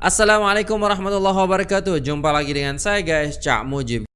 Assalamualaikum warahmatullahi wabarakatuh. Jumpa lagi dengan saya guys Cak Mujib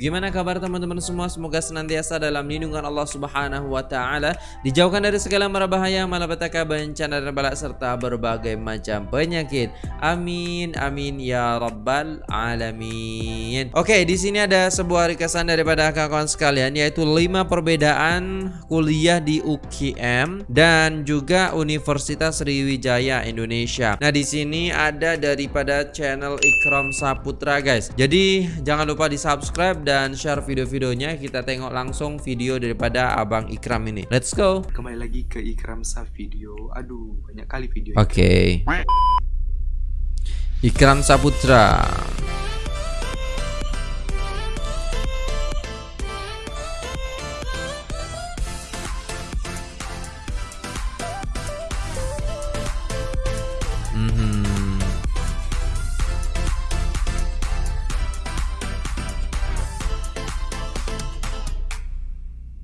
Gimana kabar teman-teman semua? Semoga senantiasa dalam lindungan Allah Subhanahu wa taala, dijauhkan dari segala mara bahaya, malapetaka, bencana dan balak serta berbagai macam penyakit. Amin amin ya rabbal alamin. Oke, di sini ada sebuah ringkasan daripada kawan sekalian yaitu 5 perbedaan kuliah di UKM dan juga Universitas Sriwijaya Indonesia. Nah, di sini ada daripada channel Ikram Saputra guys. Jadi, jangan lupa di-subscribe dan share video-videonya. Kita tengok langsung video daripada Abang Ikram ini. Let's go. Kembali lagi ke Ikram Sa Video. Aduh banyak kali video Oke. Okay. Ikram Saputra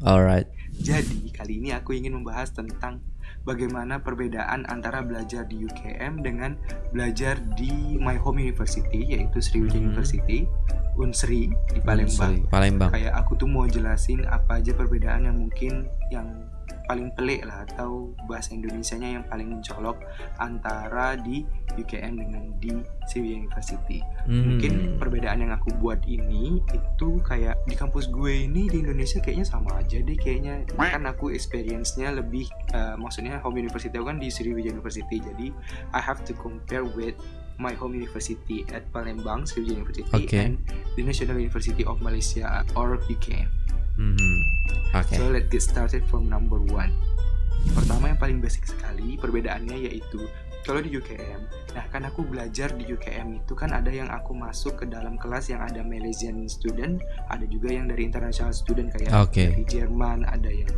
Alright. Jadi kali ini aku ingin membahas tentang bagaimana perbedaan antara belajar di UKM dengan belajar di my home university yaitu Sriwijaya hmm. University Unsri di Palembang. Unsri, Palembang. Kayak aku tuh mau jelasin apa aja perbedaan yang mungkin yang paling pelik lah atau bahasa Indonesianya yang paling mencolok antara di UKM dengan di Sriwijaya University. Hmm. Mungkin perbedaan yang aku buat ini itu kayak di kampus gue ini di Indonesia kayaknya sama aja deh kayaknya kan aku experience-nya lebih uh, maksudnya home university aku kan di Sriwijaya University jadi I have to compare with my home university at Palembang Sriwijaya University okay. and the National University of Malaysia or UKM. Mm -hmm. Okay. So let's get started from number one. Pertama yang paling basic sekali perbedaannya yaitu kalau di UKM, nah kan aku belajar di UKM itu kan ada yang aku masuk ke dalam kelas yang ada Malaysian student, ada juga yang dari international student kayak okay. dari Jerman, ada yang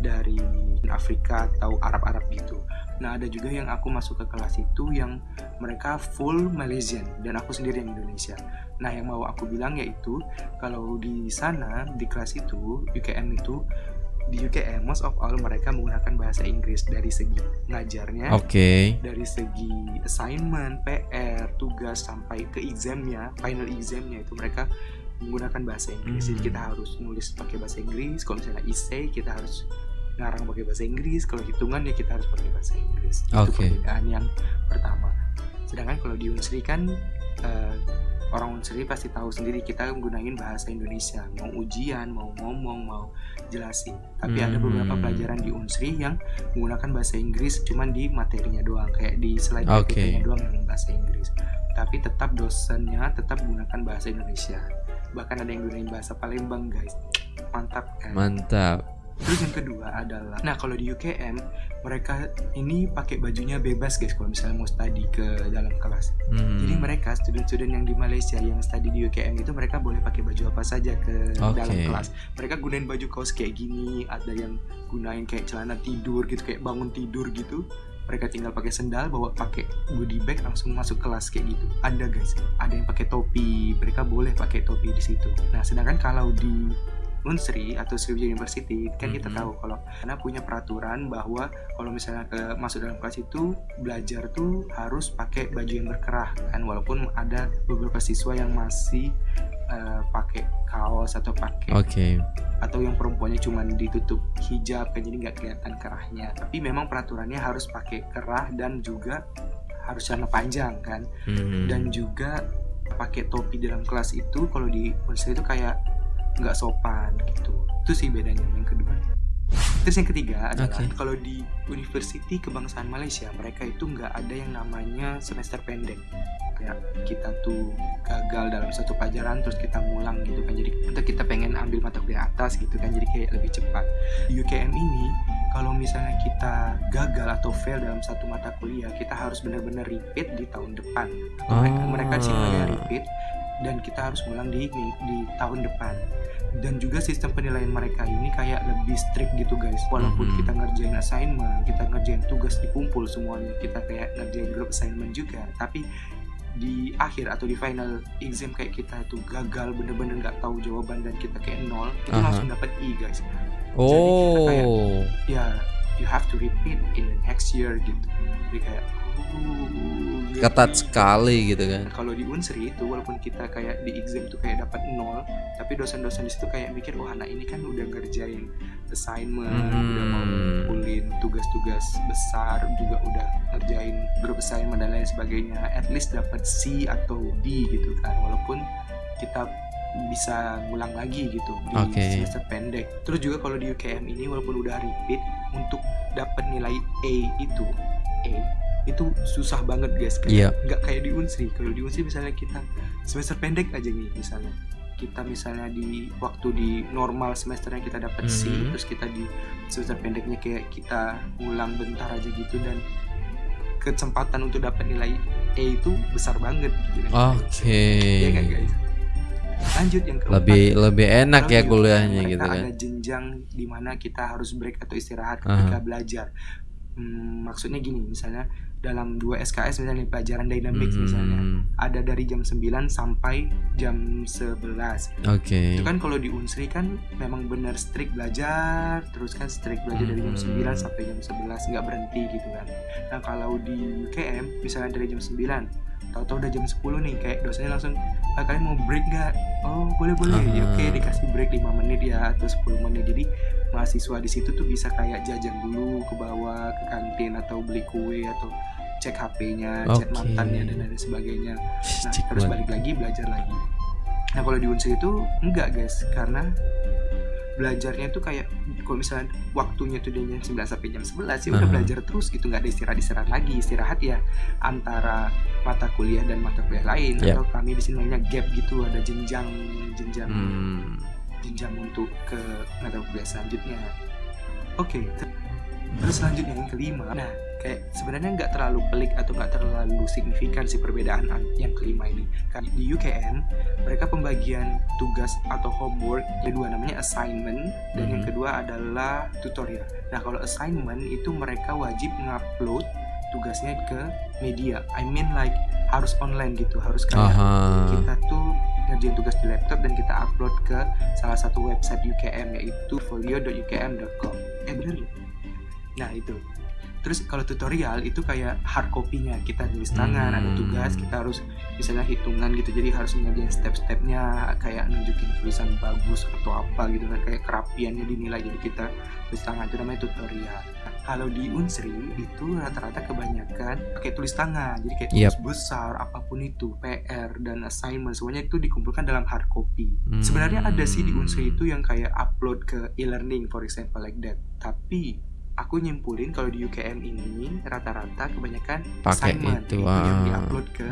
dari Afrika atau Arab-Arab gitu. Nah ada juga yang aku masuk ke kelas itu yang mereka full Malaysian dan aku sendiri yang Indonesia. Nah yang mau aku bilang yaitu kalau di sana di kelas itu UKM itu di UKM most of all mereka menggunakan bahasa Inggris dari segi ngajarnya, okay. dari segi assignment, PR, tugas sampai ke examnya, final examnya itu mereka menggunakan bahasa Inggris. Hmm. Jadi kita harus nulis pakai bahasa Inggris. Kalau misalnya essay kita harus ngarang pakai bahasa Inggris. Kalau hitungan ya kita harus pakai bahasa Inggris. Okay. itu perbedaan yang pertama. Sedangkan kalau di Unsri kan uh, orang Unsri pasti tahu sendiri kita menggunakan bahasa Indonesia. Mau ujian mau ngomong mau jelasin. Tapi hmm. ada beberapa hmm. pelajaran di Unsri yang menggunakan bahasa Inggris cuman di materinya doang. Kayak di slide okay. doang yang bahasa Inggris. Tapi tetap dosennya tetap menggunakan bahasa Indonesia. Bahkan ada yang gunain bahasa Palembang guys. Mantap kan? Mantap Terus yang kedua adalah, nah kalau di UKM mereka ini pakai bajunya bebas guys kalau misalnya mau study ke dalam kelas. Hmm. Jadi mereka student-student yang di Malaysia yang study di UKM itu mereka boleh pakai baju apa saja ke okay. dalam kelas. Mereka gunain baju kaos kayak gini, ada yang gunain kayak celana tidur gitu, kayak bangun tidur gitu. Mereka tinggal pakai sendal, bawa pakai goodie bag langsung masuk kelas kayak gitu. Ada guys, ada yang pakai topi, mereka boleh pakai topi di situ. Nah sedangkan kalau di Unsri atau Sriwijaya University kan kita mm-hmm. tahu kalau karena punya peraturan bahwa kalau misalnya ke masuk dalam kelas itu belajar tuh harus pakai baju yang berkerah kan walaupun ada beberapa siswa yang masih uh, pakai kaos atau pakai okay. atau yang perempuannya cuma ditutup hijab kan jadi nggak kelihatan kerahnya tapi memang peraturannya harus pakai kerah dan juga harus celana panjang kan mm-hmm. dan juga pakai topi dalam kelas itu kalau di Unsri itu kayak nggak sopan gitu. Itu sih bedanya yang kedua. Terus yang ketiga adalah okay. kalau di University Kebangsaan Malaysia mereka itu nggak ada yang namanya semester pendek. Kayak kita tuh gagal dalam satu pelajaran terus kita ngulang gitu kan. Jadi atau kita pengen ambil mata kuliah atas gitu kan jadi kayak lebih cepat. Di UKM ini kalau misalnya kita gagal atau fail dalam satu mata kuliah kita harus benar-benar repeat di tahun depan. Oh. mereka mereka sih repeat dan kita harus ngulang di di tahun depan dan juga sistem penilaian mereka ini kayak lebih strict gitu guys walaupun mm-hmm. kita ngerjain assignment kita ngerjain tugas dikumpul semuanya kita kayak ngerjain group assignment juga tapi di akhir atau di final exam kayak kita tuh gagal bener-bener nggak tahu jawaban dan kita kayak nol itu Aha. langsung dapat I guys Oh. ya you have to repeat in the next year gitu jadi kayak oh, Ketat sekali gitu kan. Kalau di Unsri itu walaupun kita kayak di exam tuh kayak dapat nol tapi dosen-dosen di situ kayak mikir wah anak ini kan udah ngerjain assignment udah mau Hmm. ngumpulin tugas-tugas besar juga udah ngerjain grup assignment dan lain sebagainya at least dapat C atau D gitu kan walaupun kita bisa ngulang lagi gitu di Oke. semester pendek terus juga kalau di UKM ini walaupun udah repeat untuk dapat nilai A itu A itu susah banget guys. Kayak nggak kayak di Unsri. Kalau di Unsri misalnya kita semester pendek aja nih misalnya. Kita misalnya di waktu di normal semesternya kita dapat C Mhm. terus kita di semester pendeknya kayak kita ulang bentar aja gitu dan kesempatan untuk dapat nilai A itu besar banget gitu kan. Oke. Iya kan guys? Lanjut yang keempat. Lebih lebih enak ya kuliahnya gitu kan. ada jenjang di mana kita harus break atau istirahat ketika belajar Hmm, maksudnya gini misalnya dalam dua SKS misalnya pelajaran dynamics misalnya Hmm, ada dari jam 9 sampai jam 11 Oke. itu kan kalau di Unsri kan memang benar strict belajar terus kan strict belajar dari jam Hmm. 9 sampai jam 11 nggak berhenti gitu kan nah kalau di UKM misalnya dari jam 9 tahu-tahu udah jam 10 nih kayak dosennya langsung "Ah, kalian mau break nggak oh boleh boleh Ya, Aha. oke dikasih break 5 menit ya atau 10 menit jadi mahasiswa di situ tuh bisa kayak jajan dulu ke bawah ke kantin atau beli kue atau cek HP-nya, chat Oke. mantannya dan lain sebagainya. Nah Cik terus balik lagi belajar lagi. Nah kalau di unsur itu enggak guys. Karena belajarnya itu kayak kalau misalnya waktunya tuh dari jam 9 sampai jam 11 ya udah Aha. belajar terus gitu. Nggak ada istirahat istirahat lagi. Istirahat ya antara mata kuliah dan mata kuliah lain Yap. atau kami di sini namanya gap gitu ada jenjang jenjang Hmm, jenjang untuk ke mata kuliah selanjutnya. Oke ter- terus selanjutnya yang kelima. Nah kayak sebenarnya nggak terlalu pelik atau nggak terlalu signifikan sih perbedaan an- yang kelima ini. Karena di UKM mereka pembagian tugas atau homework yang kedua namanya assignment dan yang Mhm. kedua adalah tutorial. Nah kalau assignment itu mereka wajib ngupload tugasnya ke media. I mean like harus online gitu harus kayak Aha. kita tuh ngerjain tugas di laptop dan kita upload ke salah satu website UKM yaitu folio.ukm.com eh bener ya? nah itu. Terus kalau tutorial itu kayak hard copy-nya. Kita tulis tangan ada Hmm. tugas kita harus misalnya hitungan gitu. Jadi harus ngerjain step-stepnya kayak nunjukin tulisan bagus atau apa gitu. Kan kayak kerapiannya dinilai. Jadi kita tulis tangan. Itu namanya tutorial kalau di Unsri itu rata-rata kebanyakan pakai tulis tangan. Jadi kayak tulis besar apa pun itu PR dan assignment semuanya itu dikumpulkan dalam hard copy. Hmm. sebenarnya ada sih di Unsri itu yang kayak upload ke e-learning for example like that. Tapi aku nyimpulin kalau di UKM ini rata-rata kebanyakan Pakai assignment itu, yang ah. diupload ke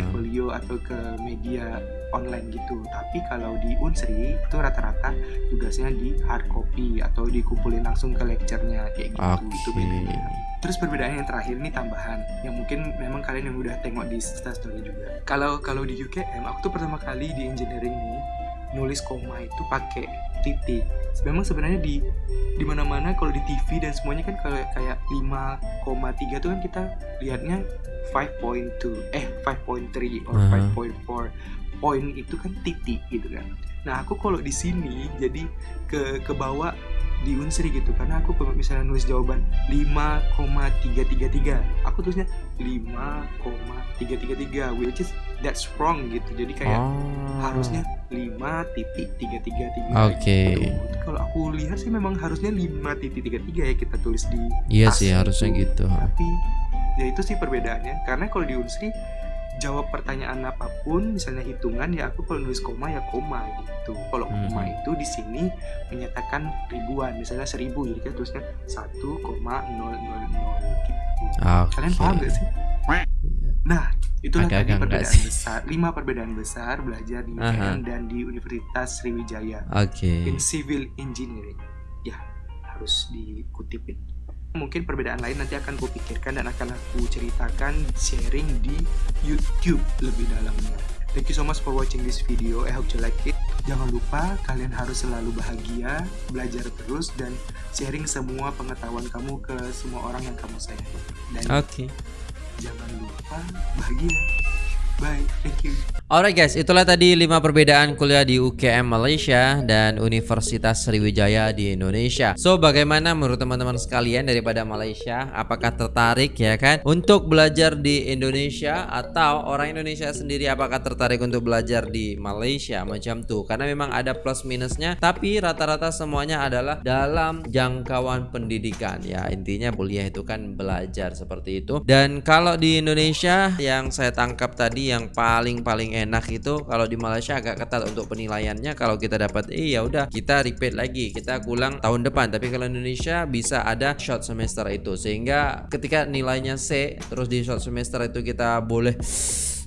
iFolio atau ke media online gitu. Tapi kalau di Unsri itu rata-rata tugasnya di hard copy atau dikumpulin langsung ke lecture-nya kayak gitu. Itu Oke. bedanya. Terus perbedaan yang terakhir nih tambahan yang mungkin memang kalian yang udah tengok di story juga. Kalau kalau di UKM aku tuh pertama kali di engineering nih nulis koma itu pakai titik. Memang sebenarnya di di mana-mana kalau di TV dan semuanya kan kalau kayak 5,3 tuh kan kita lihatnya 5.2 eh 5.3 or Aha. 5.4 poin itu kan titik gitu kan. Nah aku kalau di sini jadi ke ke bawah di unsri gitu karena aku kalau misalnya nulis jawaban 5,333 aku tulisnya 5,333 which is that's wrong gitu jadi kayak Oh. harusnya 5.333 Oke. gitu. kalau aku lihat sih memang harusnya 5.33 ya kita tulis di Iya tas sih harusnya itu. gitu. tapi ya itu sih perbedaannya karena kalau di unsri jawab pertanyaan apa pun misalnya hitungan ya aku kalau nulis koma ya koma gitu kalau Hmm. koma itu di sini menyatakan ribuan misalnya seribu jadi kita tulisnya 1,000 gitu Oke. kalian paham gak sih. Nah itulah Agak-agak tadi perbedaan sih. besar lima perbedaan besar belajar di Aha. UKM dan di Universitas Sriwijaya Oke. in civil engineering ya harus dikutipin mungkin perbedaan lain nanti akan aku pikirkan dan akan aku ceritakan sharing di YouTube lebih dalamnya Thank you so much for watching this video. I hope you like it. Jangan lupa kalian harus selalu bahagia, belajar terus dan sharing semua pengetahuan kamu ke semua orang yang kamu sayang. Dan Oke. Jangan lupa bahagia. Bye thank you Alright guys, itulah tadi 5 perbedaan kuliah di UKM Malaysia dan Universitas Sriwijaya di Indonesia. So, bagaimana menurut teman-teman sekalian daripada Malaysia? Apakah tertarik ya kan untuk belajar di Indonesia atau orang Indonesia sendiri apakah tertarik untuk belajar di Malaysia macam tuh? Karena memang ada plus minusnya, tapi rata-rata semuanya adalah dalam jangkauan pendidikan ya. Intinya kuliah itu kan belajar seperti itu. Dan kalau di Indonesia yang saya tangkap tadi yang paling-paling enak itu kalau di Malaysia agak ketat untuk penilaiannya. Kalau kita dapat E ya udah kita repeat lagi kita ulang tahun depan. Tapi kalau Indonesia bisa ada short semester itu. Sehingga ketika nilainya C terus di short semester itu kita boleh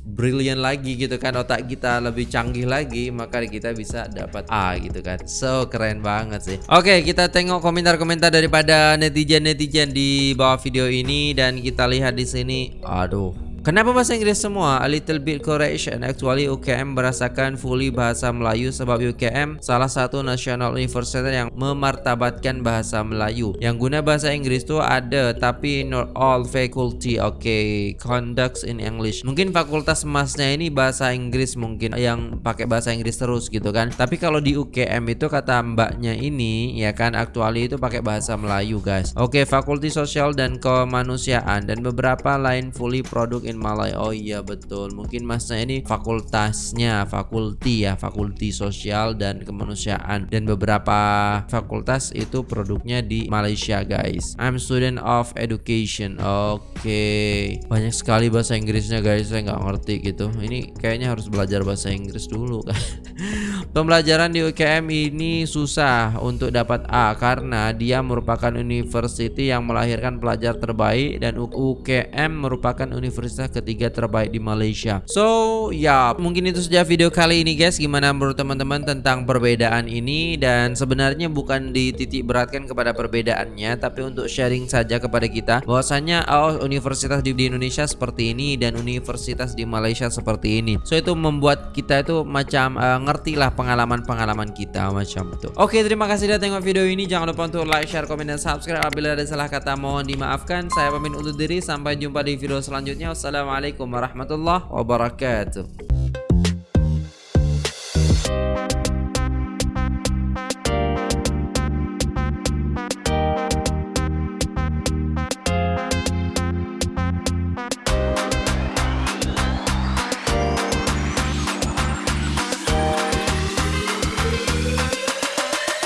brilliant lagi gitu kan otak kita lebih canggih lagi maka kita bisa dapat A gitu kan. So keren banget sih. Oke kita tengok komentar-komentar daripada netizen-netizen di bawah video ini. Dan kita lihat di sini aduh Kenapa bahasa Inggris semua? A little bit correction. Actually UKM berasakan fully bahasa Melayu sebab UKM salah satu national university yang memartabatkan bahasa Melayu. Yang guna bahasa Inggris tuh ada tapi not all faculty. Oke, okay. conducts in English. Mungkin fakultas emasnya ini bahasa Inggris mungkin yang pakai bahasa Inggris terus gitu kan. Tapi kalau di UKM itu kata mbaknya ini ya kan actually itu pakai bahasa Melayu guys. Oke, okay, fakulti sosial dan kemanusiaan dan beberapa lain fully produk in Malay oh iya betul. Mungkin masnya ini fakultasnya fakulti ya fakulti sosial dan kemanusiaan. Dan beberapa fakultas itu produknya di Malaysia guys. I'm student of education. Oke. Okay. banyak sekali bahasa Inggrisnya guys. Saya nggak ngerti gitu. Ini kayaknya harus belajar bahasa Inggris dulu kan Pembelajaran di UKM ini susah untuk dapat A karena dia merupakan university yang melahirkan pelajar terbaik dan UKM merupakan universitas ketiga terbaik di Malaysia. So, ya, mungkin itu saja video kali ini guys. Gimana menurut teman-teman tentang perbedaan ini dan sebenarnya bukan dititik beratkan kepada perbedaannya tapi untuk sharing saja kepada kita bahwasanya oh universitas di, di Indonesia seperti ini dan universitas di Malaysia seperti ini. So, itu membuat kita itu macam uh, ngerti lah pengalaman-pengalaman kita macam itu. Oke, terima kasih sudah tengok video ini. Jangan lupa untuk like, share, komen, dan subscribe. Apabila ada salah kata mohon dimaafkan. Saya pamit undur diri. Sampai jumpa di video selanjutnya. Wassalamualaikum warahmatullahi wabarakatuh.